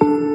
dương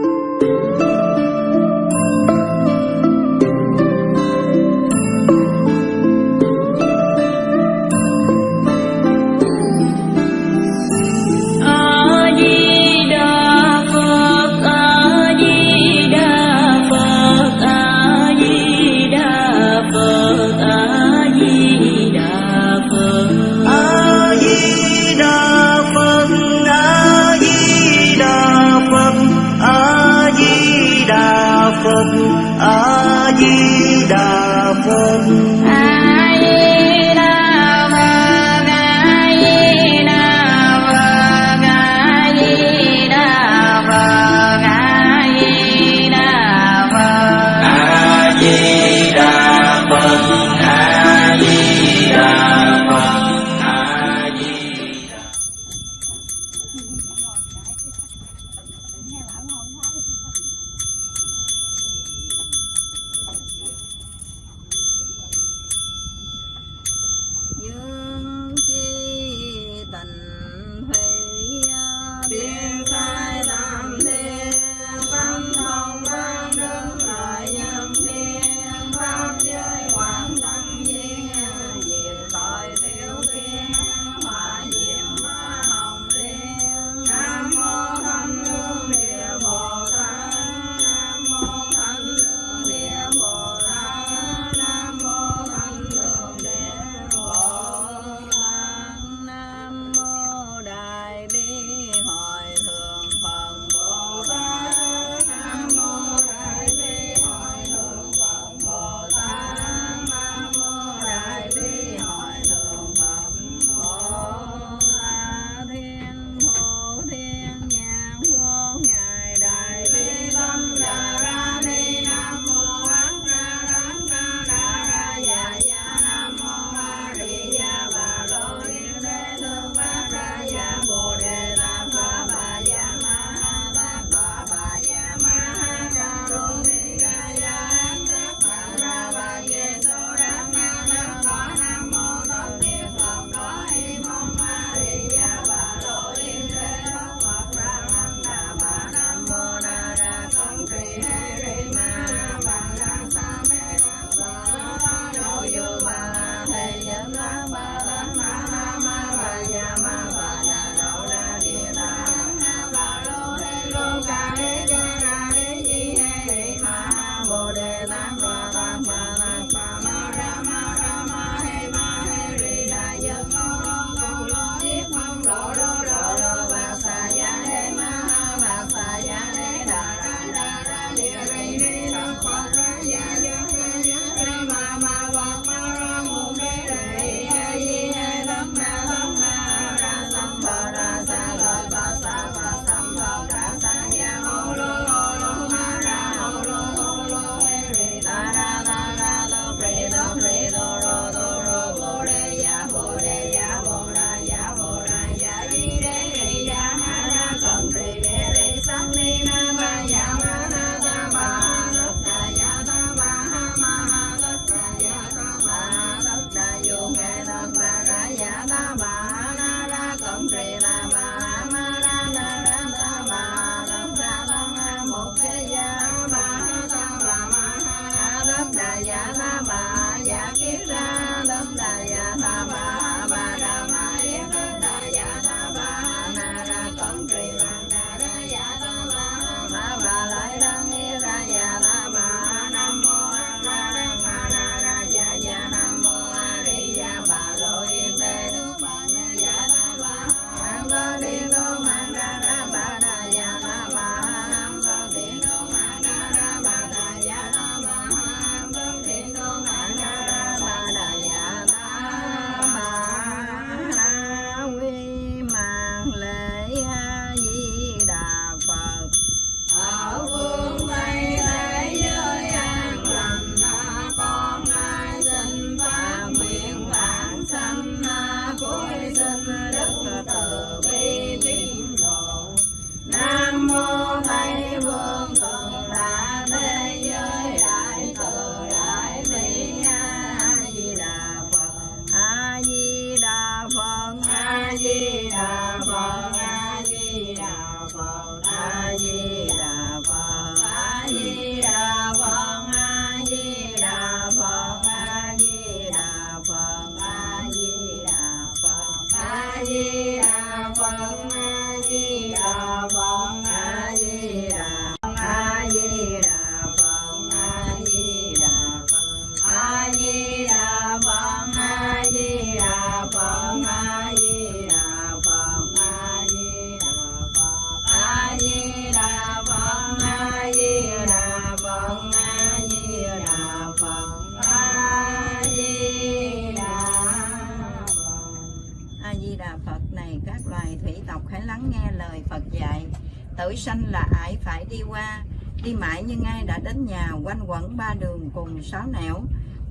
cõi sanh là ải phải đi qua, đi mãi nhưng ai đã đến nhà quanh quẩn ba đường cùng sáu nẻo.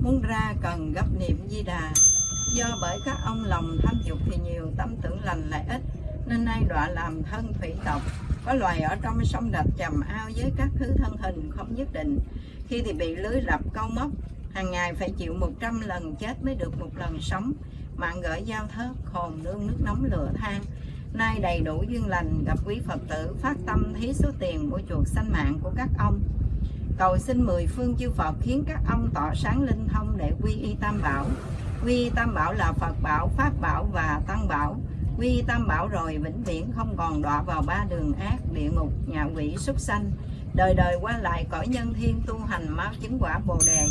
Muốn ra cần gấp niệm di đà. Do bởi các ông lòng tham dục thì nhiều tâm tưởng lành lại ít, nên nay đọa làm thân thủy tộc. Có loài ở trong sông đập chầm ao với các thứ thân hình không nhất định. Khi thì bị lưới rập câu móc, hàng ngày phải chịu 100 lần chết mới được một lần sống. Mạng gửi giao thớt, hồn nương nước nóng lửa than nay đầy đủ duyên lành gặp quý phật tử, phát tâm thí số tiền của chuột sanh mạng của các ông. Cầu xin mười phương chư Phật khiến các ông tỏ sáng linh thông để quy y tam bảo. Quy y tam bảo là Phật bảo, Pháp bảo và Tăng bảo. Quy y tam bảo rồi vĩnh viễn không còn đọa vào ba đường ác, địa ngục, nhà quỷ, súc sanh. Đời đời qua lại cõi nhân thiên tu hành mau chứng quả bồ đề.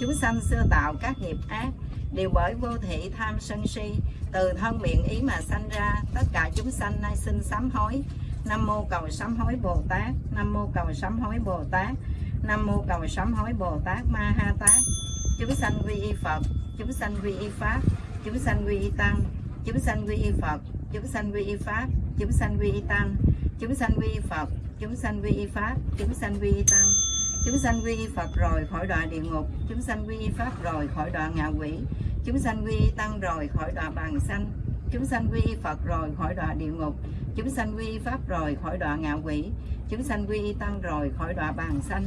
Chúng sanh xưa tạo các nghiệp ác đều bởi vô thị tham sân si, từ thân miệng ý mà sanh ra, tất cả chúng sanh nay xin sám hối. Nam mô cầu sám hối bồ tát, nam mô cầu sám hối bồ tát, nam mô cầu sám hối bồ tát ma ha tát. Chúng sanh quy y phật, chúng sanh quy y pháp, chúng sanh quy y tăng, chúng sanh quy y phật, chúng sanh quy y pháp, chúng sanh quy y tăng, chúng sanh quy y phật, chúng sanh quy y pháp, chúng sanh quy y tăng chúng sanh quy y phật rồi khỏi đọa địa ngục. Chúng sanh quy y pháp rồi khỏi đọa ngạ quỷ. Chúng sanh quy y tăng rồi khỏi đọa bàn sanh. Chúng sanh quy y phật rồi khỏi đọa địa ngục. Chúng sanh quy y pháp rồi khỏi đọa ngạ quỷ. Chúng sanh quy y tăng rồi khỏi đọa bàn sanh.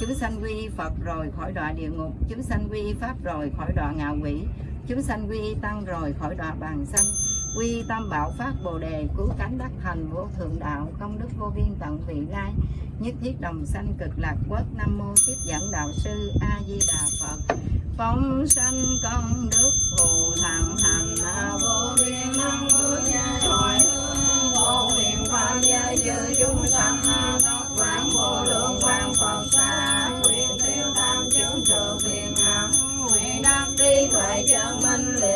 Chúng sanh quy y phật rồi khỏi đọa địa ngục. Chúng sanh quy y pháp rồi khỏi đọa ngạ quỷ. Chúng sanh quy y tăng rồi khỏi đọa bàn sanh quy tam bảo phát bồ đề, cứu cánh đắc thành vô thượng đạo, công đức vô biên tận vị lai, nhất thiết đồng sanh cực lạc quốc. Nam mô tiếp dẫn đạo sư a di đà phật. Phóng sanh công đức phù thằng thành vô biên năng vô gia thoại hương. Vô huyền pháp giới dư chúng sanh, tóc quán vô lượng quang phật xa nguyện tiêu tam chứng trừ phiền não nguyện đắc trí tuệ chân minh liệt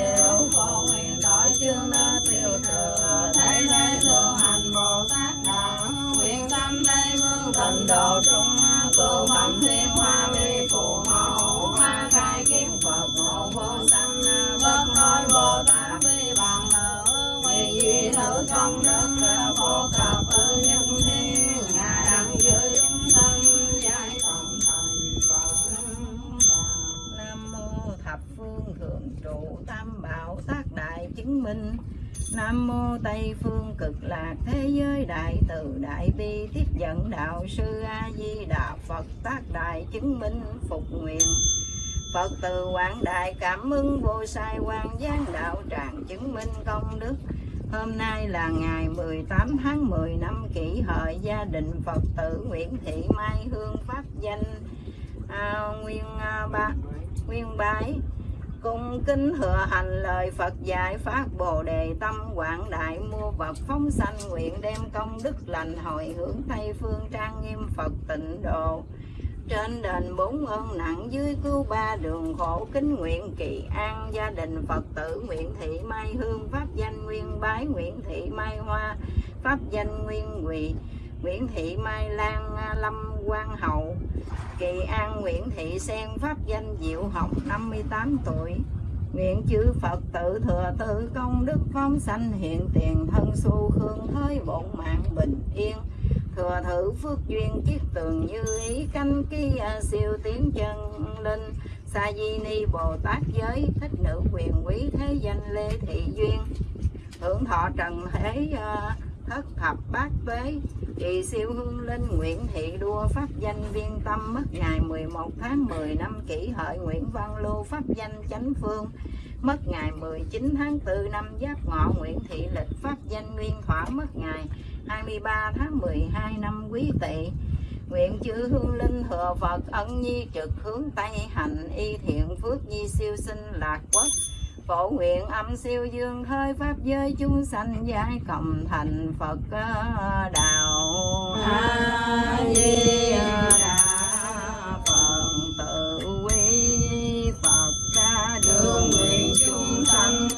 ơn nhân thiên ngài đặng chúng sanh giải cộng thành phật nam mô thập phương thượng trụ tam bảo tác đại chứng minh Nam mô Tây phương cực lạc thế giới đại từ đại bi tiếp dẫn đạo sư A Di Đà Phật tác đại chứng minh phục nguyện. Phật từ quảng đại cảm ứng vô sai quan gián đạo tràng chứng minh công đức. Hôm nay là ngày 18 tháng 10 năm kỷ hợi gia đình Phật tử Nguyễn Thị Mai Hương pháp danh. À, Nguyên à, ba Nguyên Bái cung kính thừa hành lời Phật dạy phát bồ đề tâm quảng đại mua vật phóng sanh nguyện đem công đức lành hồi hướng tây phương trang nghiêm Phật tịnh độ trên đền bốn ơn nặng dưới cứu ba đường khổ kính nguyện kỳ an gia đình Phật tử Nguyễn Thị Mai Hương, pháp danh Nguyên Bái Nguyễn Thị Mai Hoa, pháp danh Nguyên Quỳ Nguyễn Thị Mai Lan Lâm Quang Hậu. Kỳ An Nguyễn Thị Sen, pháp danh Diệu Hồng 58 tuổi. Nguyện chư Phật tự thừa tự công đức phóng sanh hiện tiền thân xu hương thới bổn mạng bình yên thừa thử phước duyên chiếc tường như ý canh ký à, siêu tiến chân linh. Sa di ni bồ tát giới, thích nữ quyền quý thế danh lê thị duyên. Hưởng thọ trần thế à, thất thập bát tuế. Kỳ siêu hương linh nguyễn thị đua, pháp danh viên tâm mất ngày 11 tháng 10 năm kỷ hợi nguyễn văn lưu pháp danh chánh phương mất ngày 19 tháng 4 năm giáp ngọ. Nguyễn thị lịch, pháp danh nguyên thỏa mất ngày 23 tháng 12 năm quý tỵ Nguyện chư hương linh thừa Phật ân nhi trực hướng Tây hành y thiện phước nhi siêu sinh lạc quốc. Phổ nguyện âm siêu dương thơi pháp giới chúng sanh giải cộng thành phật đạo a di đà phật. Tự quy phật ca đường nguyện chúng sanh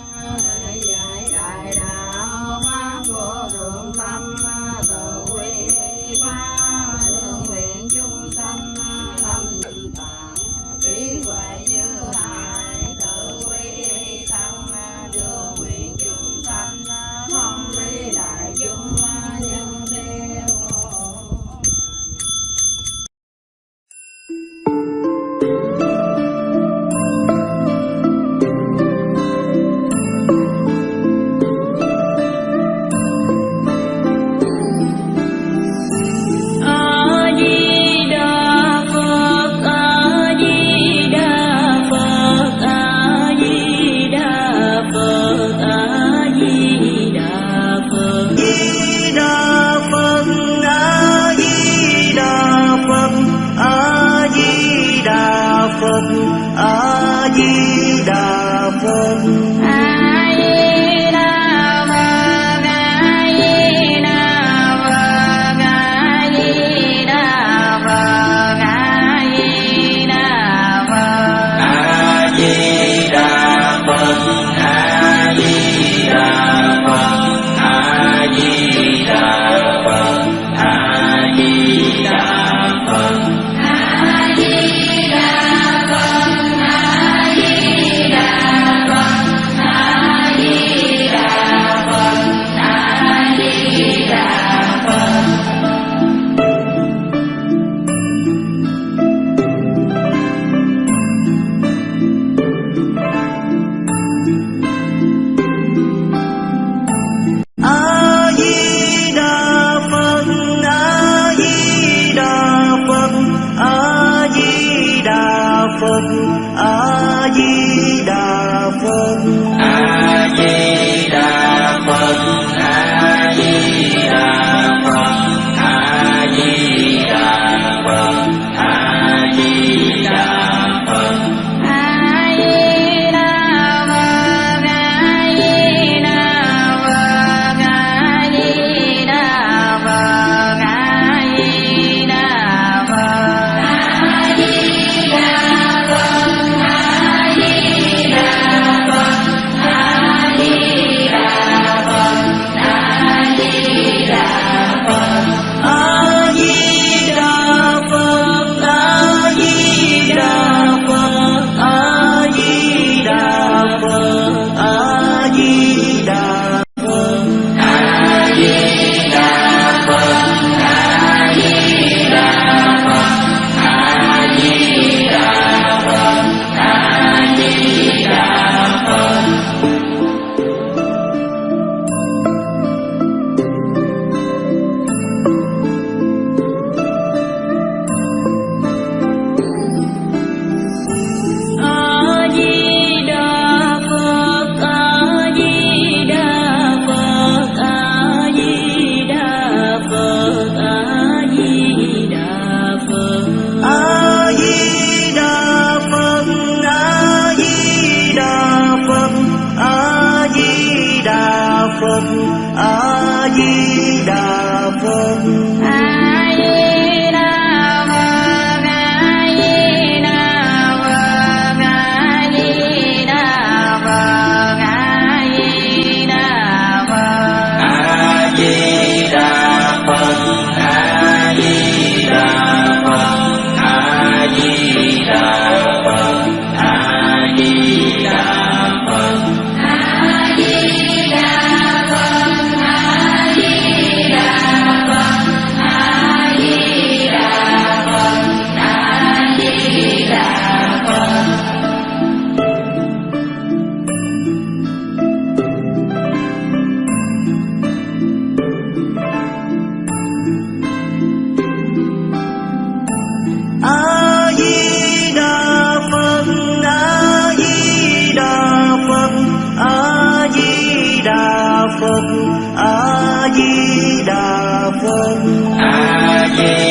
Amen.